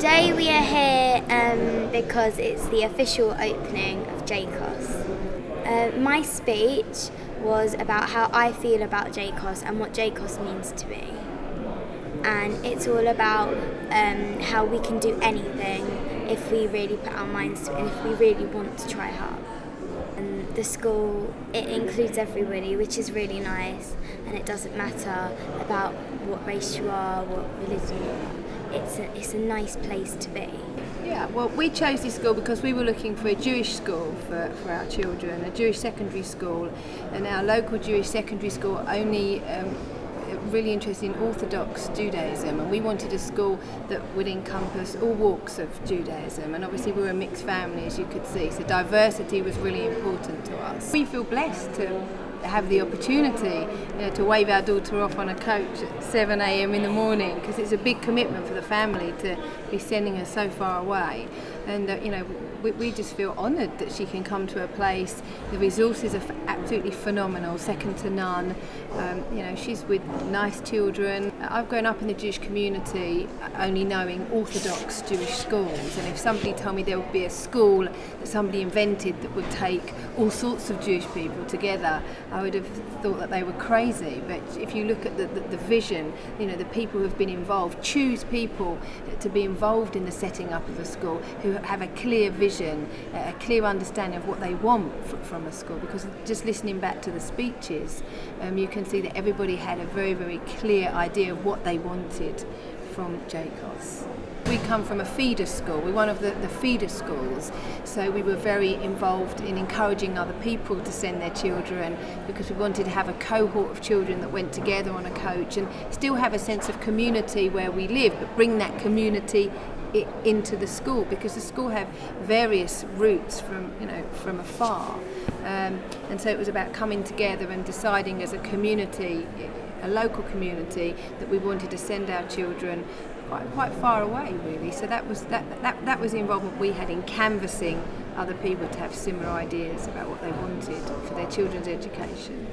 Today we are here um, because it's the official opening of JCoSS. Uh, my speech was about how I feel about JCoSS and what JCoSS means to me. And it's all about um, how we can do anything if we really put our minds to it and if we really want to try hard. And the school, it includes everybody, which is really nice, and it doesn't matter about what race you are, what religion you are. it's a, it's a nice place to be. Yeah, well, we chose this school because we were looking for a Jewish school for, for our children, a Jewish secondary school, and our local Jewish secondary school only um, really interested in Orthodox Judaism and we wanted a school that would encompass all walks of Judaism and obviously we were a mixed family as you could see so diversity was really important to us. We feel blessed to have the opportunity you know, to wave our daughter off on a coach at 7 a.m. in the morning because it's a big commitment for the family to be sending her so far away. And uh, you know, we, we just feel honoured that she can come to a place. The resources are absolutely phenomenal, second to none. Um, you know, she's with nice children. I've grown up in the Jewish community only knowing Orthodox Jewish schools, and if somebody told me there would be a school that somebody invented that would take all sorts of Jewish people together, I would have thought that they were crazy. But if you look at the, the, the vision, you know, the people who have been involved, choose people to be involved in the setting up of a school who have a clear vision, a clear understanding of what they want from a school. Because just listening back to the speeches, um, you can see that everybody had a very, very clear idea of what they wanted. From JCoSS. We come from a feeder school, we're one of the, the feeder schools, so we were very involved in encouraging other people to send their children because we wanted to have a cohort of children that went together on a coach and still have a sense of community where we live, but bring that community into the school because the school have various routes from you know from afar. Um, and so it was about coming together and deciding as a community a local community that we wanted to send our children quite, quite far away really. So that was that, that that was the involvement we had in canvassing other people to have similar ideas about what they wanted for their children's education.